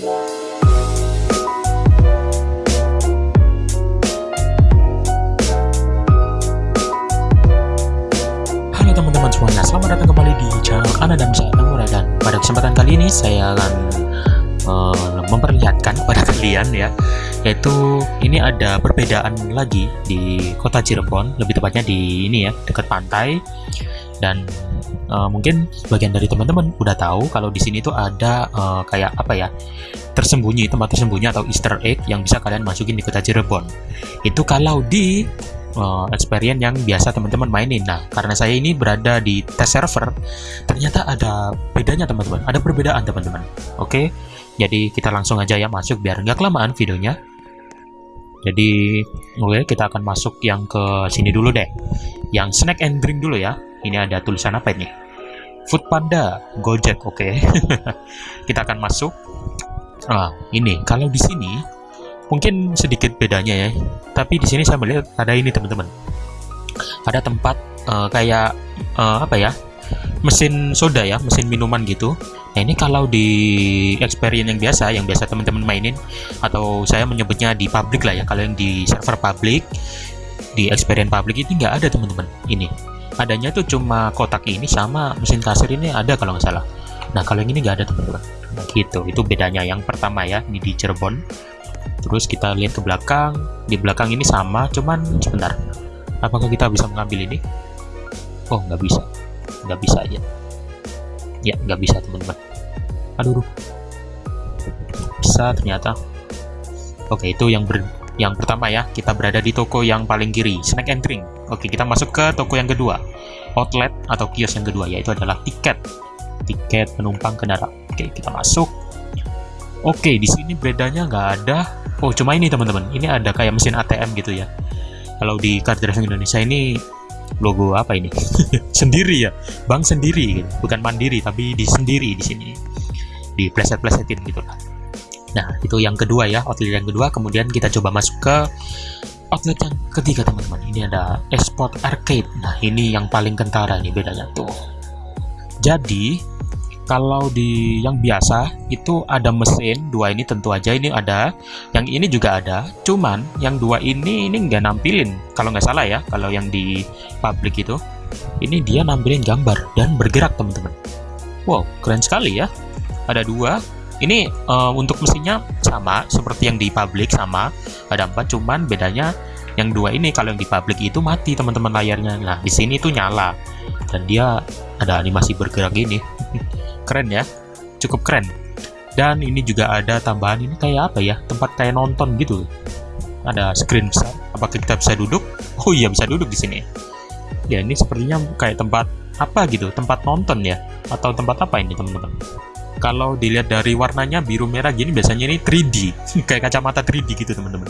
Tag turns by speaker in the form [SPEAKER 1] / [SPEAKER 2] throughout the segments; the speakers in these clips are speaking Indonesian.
[SPEAKER 1] Halo teman-teman semuanya, selamat datang kembali di channel Ana dan saya Namura dan pada kesempatan kali ini saya akan uh, memperlihatkan pada kalian ya yaitu ini ada perbedaan lagi di kota Cirebon lebih tepatnya di ini ya dekat pantai dan uh, mungkin bagian dari teman-teman udah tahu kalau di sini tuh ada uh, kayak apa ya tersembunyi tempat tersembunyi atau Easter egg yang bisa kalian masukin di kota Cirebon itu kalau di uh, experience yang biasa teman-teman mainin. Nah, karena saya ini berada di test server, ternyata ada bedanya teman-teman. Ada perbedaan teman-teman. Oke, jadi kita langsung aja ya masuk biar nggak kelamaan videonya. Jadi, oke kita akan masuk yang ke sini dulu deh. Yang snack and drink dulu ya. Ini ada tulisan apa ini? Food Panda, Gojek, oke. Okay. kita akan masuk. Ah, ini kalau di sini mungkin sedikit bedanya ya tapi di sini saya melihat ada ini teman-teman ada tempat uh, kayak uh, apa ya mesin soda ya mesin minuman gitu nah ini kalau di experience yang biasa yang biasa teman-teman mainin atau saya menyebutnya di public lah ya kalau yang di server public di experience public ini nggak ada teman-teman ini adanya tuh cuma kotak ini sama mesin kasir ini ada kalau nggak salah. Nah kalau yang ini nggak ada teman-teman. Gitu itu bedanya. Yang pertama ya ini di Cirebon. Terus kita lihat ke belakang. Di belakang ini sama cuman sebentar. Apakah kita bisa mengambil ini? Oh nggak bisa. Nggak bisa aja. Ya nggak bisa teman-teman. Aduh. Bisa ternyata. Oke itu yang ber yang pertama ya kita berada di toko yang paling kiri snack and drink. Oke kita masuk ke toko yang kedua. Outlet atau kios yang kedua yaitu adalah tiket. Tiket penumpang kendaraan oke kita masuk. Oke di sini bedanya nggak ada. Oh cuma ini teman-teman. Ini ada kayak mesin ATM gitu ya. Kalau di card driving Indonesia ini logo apa ini? Sendiri ya. Bank sendiri gitu. bukan mandiri tapi di sendiri di sini. Di pleset-plesetin gitu lah nah itu yang kedua ya outlet yang kedua. Kemudian kita coba masuk ke outlet yang ketiga teman-teman. Ini ada export arcade. Nah ini yang paling kentara ini bedanya tuh. Jadi kalau di yang biasa itu ada mesin dua ini tentu aja ini ada. Yang ini juga ada cuman yang dua ini ini nggak nampilin. Kalau nggak salah ya kalau yang di public itu ini dia nampilin gambar dan bergerak teman-teman. Wow keren sekali ya. Ada dua ini uh, untuk mesinnya sama seperti yang di public sama ada empat cuman bedanya yang dua ini kalau yang di public itu mati teman-teman layarnya. Nah di sini tuh nyala dan dia ada animasi bergerak ini keren ya cukup keren. Dan ini juga ada tambahan ini kayak apa ya tempat kayak nonton gitu. Ada screen besar apakah kita bisa duduk? Oh iya bisa duduk di sini. Ya ini sepertinya kayak tempat apa gitu tempat nonton ya atau tempat apa ini teman-teman kalau dilihat dari warnanya biru merah gini biasanya ini 3D kayak kacamata 3D gitu teman-teman.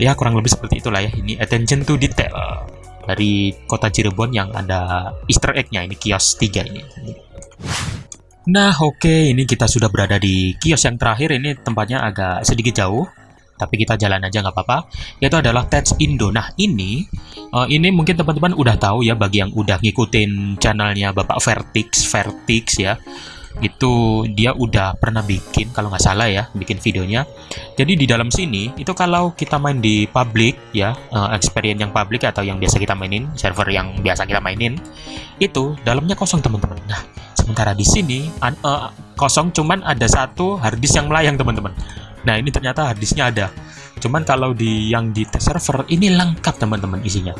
[SPEAKER 1] Ya kurang lebih seperti itulah ya. Ini attention to detail dari kota Cirebon yang ada easter egg-nya ini kios 3 ini. Nah oke okay, ini kita sudah berada di kios yang terakhir. Ini tempatnya agak sedikit jauh tapi kita jalan aja nggak apa-apa. Yaitu adalah Tats Indo. Nah ini uh, ini mungkin teman-teman udah tahu ya bagi yang udah ngikutin channelnya Bapak Vertix Vertix ya itu dia udah pernah bikin kalau nggak salah ya bikin videonya jadi di dalam sini itu kalau kita main di public ya uh, experience yang public atau yang biasa kita mainin server yang biasa kita mainin itu dalamnya kosong teman-teman nah Sementara di sini uh, kosong cuman ada satu harddisk yang melayang teman-teman. Nah ini ternyata harddisknya ada. Cuman kalau di yang di server ini lengkap teman-teman isinya.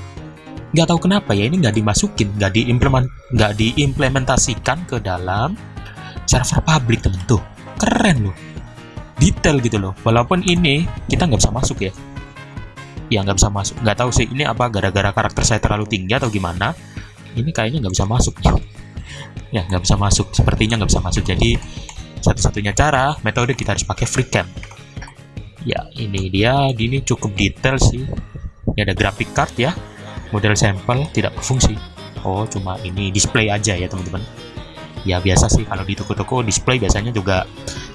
[SPEAKER 1] Nggak tahu kenapa ya ini nggak dimasukin, nggak diimplement, nggak diimplementasikan ke dalam server publik teman tuh. Keren loh, detail gitu loh. Walaupun ini kita nggak bisa masuk ya. Ya nggak bisa masuk. Nggak tahu sih ini apa gara-gara karakter saya terlalu tinggi atau gimana. Ini kayaknya nggak bisa masuk ya nggak bisa masuk sepertinya nggak bisa masuk jadi satu-satunya cara metode kita harus pakai free cam ya ini dia gini cukup detail sih ini ada graphic card ya model sampel tidak berfungsi oh cuma ini display aja ya teman-teman ya biasa sih kalau di toko-toko display biasanya juga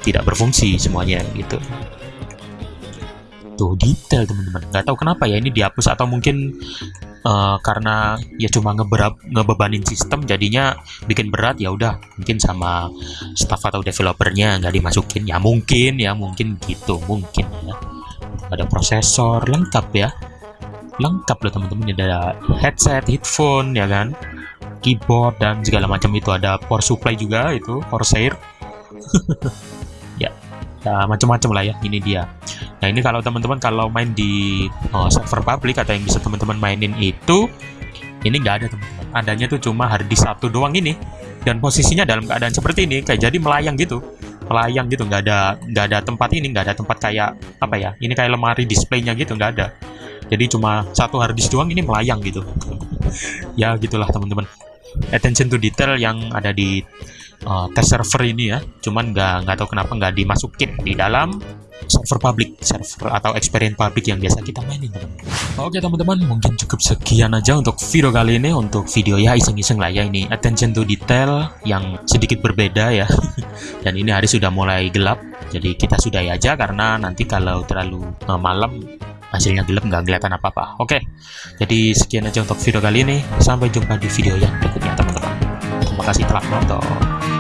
[SPEAKER 1] tidak berfungsi semuanya gitu. Tuh detail teman-teman. Nggak tahu kenapa ya ini dihapus atau mungkin uh, karena ya cuma ngeberap ngebebanin sistem jadinya bikin berat ya udah mungkin sama staff atau developernya nggak dimasukin. Ya mungkin ya mungkin gitu mungkin ya. Ada prosesor lengkap ya. Lengkap loh teman-teman. Ada headset headphone ya kan keyboard dan segala macam itu. Ada power supply juga itu Corsair ya ya macam-macam lah ya ini dia. Nah ini kalau teman-teman kalau main di oh, server public atau yang bisa teman-teman mainin itu ini nggak ada teman-teman. Adanya tuh cuma harddisk satu doang ini. Dan posisinya dalam keadaan seperti ini kayak jadi melayang gitu. Melayang gitu nggak ada nggak ada tempat ini nggak ada tempat kayak apa ya ini kayak lemari displaynya gitu nggak ada. Jadi cuma satu harddisk doang ini melayang gitu. Ya gitulah teman-teman attention to detail yang ada di uh, test server ini ya. Cuman nggak nggak tahu kenapa nggak dimasukin di dalam server public server atau experience public yang biasa kita mainin teman-teman. Oke teman-teman mungkin cukup sekian aja untuk video kali ini. Untuk video ya iseng-iseng lah ya. Ini attention to detail yang sedikit berbeda ya. Dan ini hari sudah mulai gelap. Jadi kita sudahi aja karena nanti kalau terlalu uh, malam hasilnya gelap nggak kelihatan apa-apa. Oke jadi sekian aja untuk video kali ini. Sampai jumpa di video yang berikutnya teman-teman. Terima kasih telah menonton